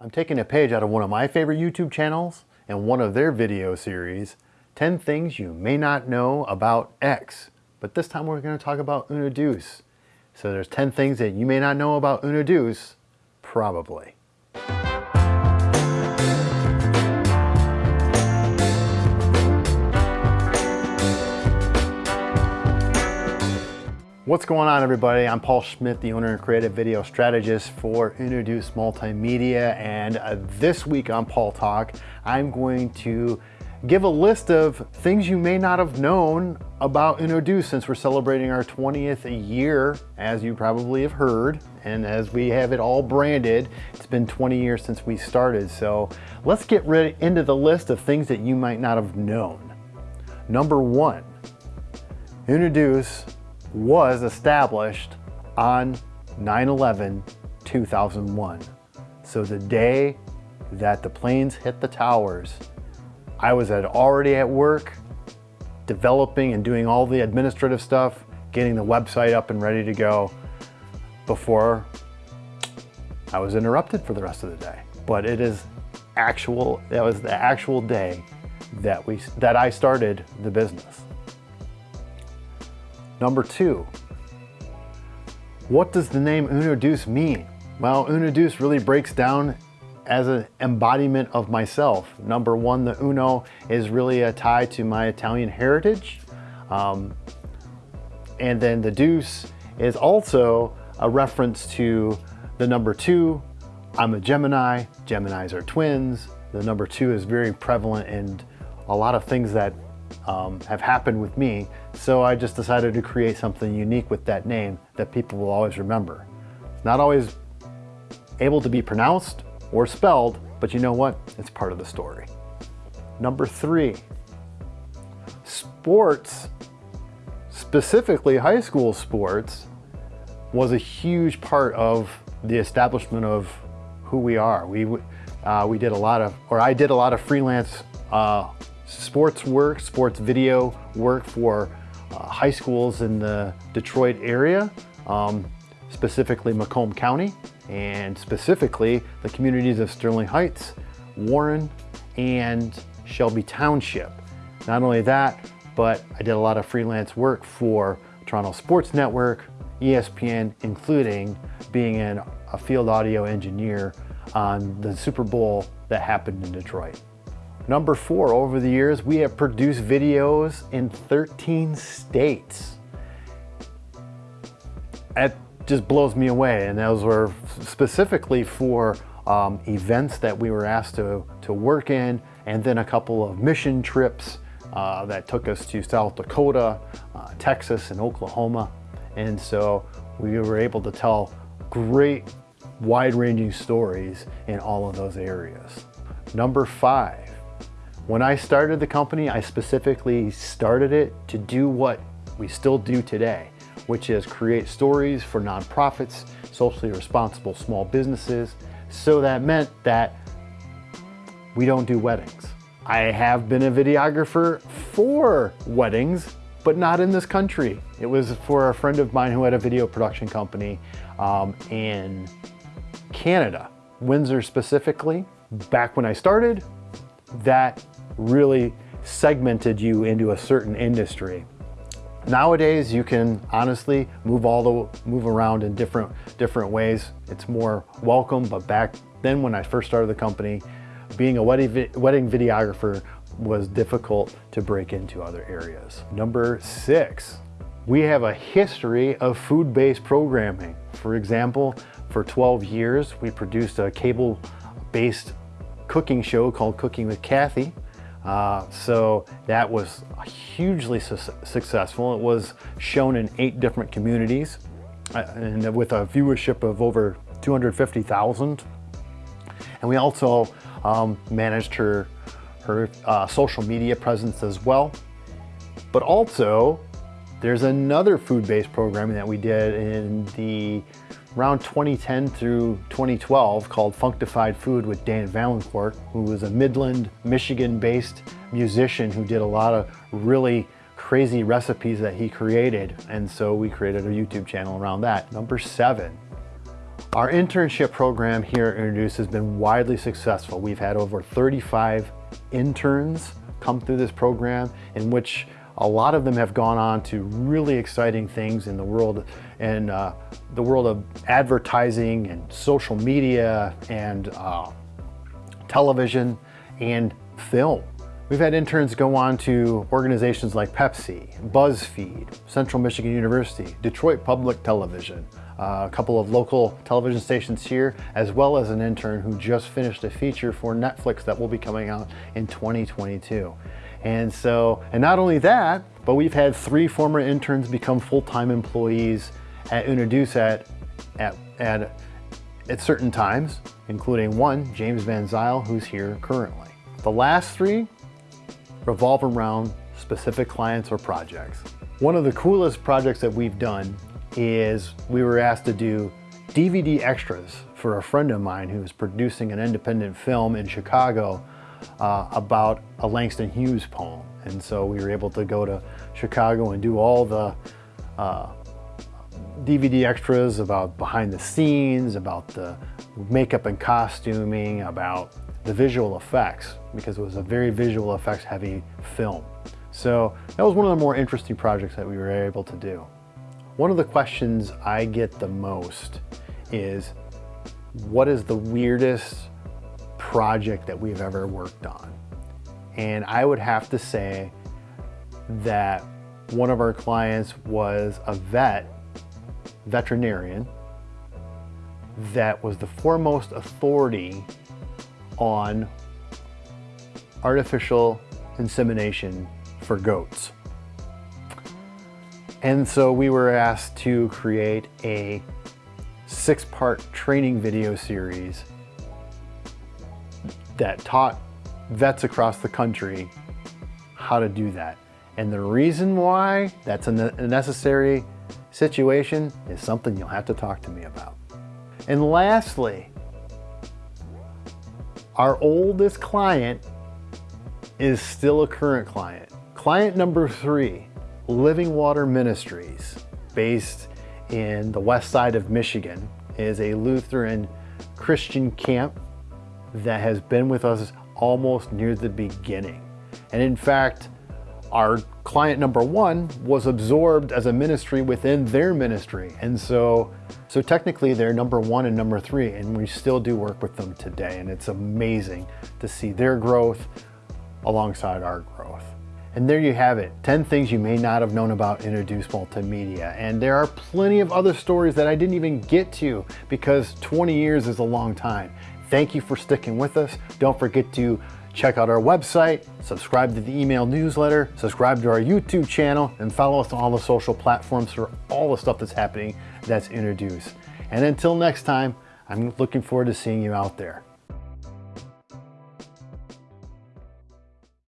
I'm taking a page out of one of my favorite YouTube channels and one of their video series, 10 things you may not know about X. But this time we're going to talk about Uno Deuce. So there's 10 things that you may not know about Uno Deuce, probably. What's going on everybody? I'm Paul Schmidt, the owner and creative video strategist for Uno Deuce Multimedia and uh, this week on Paul Talk I'm going to give a list of things you may not have known about Introduce since we're celebrating our 20th year as you probably have heard and as we have it all branded it's been 20 years since we started so let's get ready into the list of things that you might not have known. Number one, Uno Deuce was established on 9-11-2001. So the day that the planes hit the towers, I was at, already at work developing and doing all the administrative stuff, getting the website up and ready to go before I was interrupted for the rest of the day. But it is actual, that was the actual day that we that I started the business. Number two, what does the name Uno Deuce mean? Well, Uno Deuce really breaks down as an embodiment of myself. Number one, the Uno is really a tie to my Italian heritage. Um, and then the Deuce is also a reference to the number two. I'm a Gemini, Geminis are twins. The number two is very prevalent in a lot of things that um, have happened with me. So I just decided to create something unique with that name that people will always remember. It's not always able to be pronounced or spelled, but you know what? It's part of the story. Number three, sports, specifically high school sports, was a huge part of the establishment of who we are. We, uh, we did a lot of, or I did a lot of freelance uh, sports work, sports video work for uh, high schools in the Detroit area, um, specifically Macomb County, and specifically the communities of Sterling Heights, Warren, and Shelby Township. Not only that, but I did a lot of freelance work for Toronto Sports Network, ESPN, including being an, a field audio engineer on the Super Bowl that happened in Detroit. Number four, over the years, we have produced videos in 13 states. It just blows me away. And those were specifically for um, events that we were asked to, to work in, and then a couple of mission trips uh, that took us to South Dakota, uh, Texas, and Oklahoma. And so we were able to tell great wide-ranging stories in all of those areas. Number five, when I started the company, I specifically started it to do what we still do today, which is create stories for nonprofits, socially responsible small businesses. So that meant that we don't do weddings. I have been a videographer for weddings, but not in this country. It was for a friend of mine who had a video production company um, in Canada, Windsor specifically. Back when I started, that really segmented you into a certain industry. Nowadays, you can honestly move all the move around in different different ways. It's more welcome, but back then when I first started the company, being a wedding, wedding videographer was difficult to break into other areas. Number six, we have a history of food-based programming. For example, for 12 years, we produced a cable-based cooking show called Cooking with Kathy. Uh, so that was hugely su successful. It was shown in eight different communities uh, and with a viewership of over 250,000. And we also um, managed her, her uh, social media presence as well. But also, there's another food-based programming that we did in the around 2010 through 2012 called Functified Food with Dan Valancourt, who was a Midland, Michigan-based musician who did a lot of really crazy recipes that he created. And so we created a YouTube channel around that. Number seven, Our internship program here at Uno Deuce has been widely successful. We've had over 35 interns come through this program in which a lot of them have gone on to really exciting things in the world and uh, the world of advertising and social media and uh, television and film. We've had interns go on to organizations like Pepsi, BuzzFeed, Central Michigan University, Detroit Public Television, uh, a couple of local television stations here, as well as an intern who just finished a feature for Netflix that will be coming out in 2022. And so, and not only that, but we've had three former interns become full-time employees at Uno Deuce at, at, at, at certain times, including one, James Van Zyl, who's here currently. The last three revolve around specific clients or projects. One of the coolest projects that we've done is we were asked to do DVD extras for a friend of mine who was producing an independent film in Chicago uh, about a Langston Hughes poem. And so we were able to go to Chicago and do all the uh, DVD extras about behind the scenes, about the makeup and costuming, about the visual effects because it was a very visual effects heavy film. So that was one of the more interesting projects that we were able to do. One of the questions I get the most is, what is the weirdest project that we've ever worked on? And I would have to say that one of our clients was a vet, veterinarian, that was the foremost authority on artificial insemination for goats. And so we were asked to create a six-part training video series that taught vets across the country how to do that. And the reason why that's a necessary situation is something you'll have to talk to me about. And lastly, our oldest client is still a current client. Client number three, Living Water Ministries, based in the west side of Michigan, is a Lutheran Christian camp that has been with us almost near the beginning. And in fact, our client number one was absorbed as a ministry within their ministry. And so, so technically they're number one and number three, and we still do work with them today. And it's amazing to see their growth alongside our growth. And there you have it, 10 things you may not have known about Uno Deuce Multimedia. And there are plenty of other stories that I didn't even get to because 20 years is a long time. Thank you for sticking with us. Don't forget to Check out our website, subscribe to the email newsletter, subscribe to our YouTube channel, and follow us on all the social platforms for all the stuff that's happening that's introduced. And until next time, I'm looking forward to seeing you out there.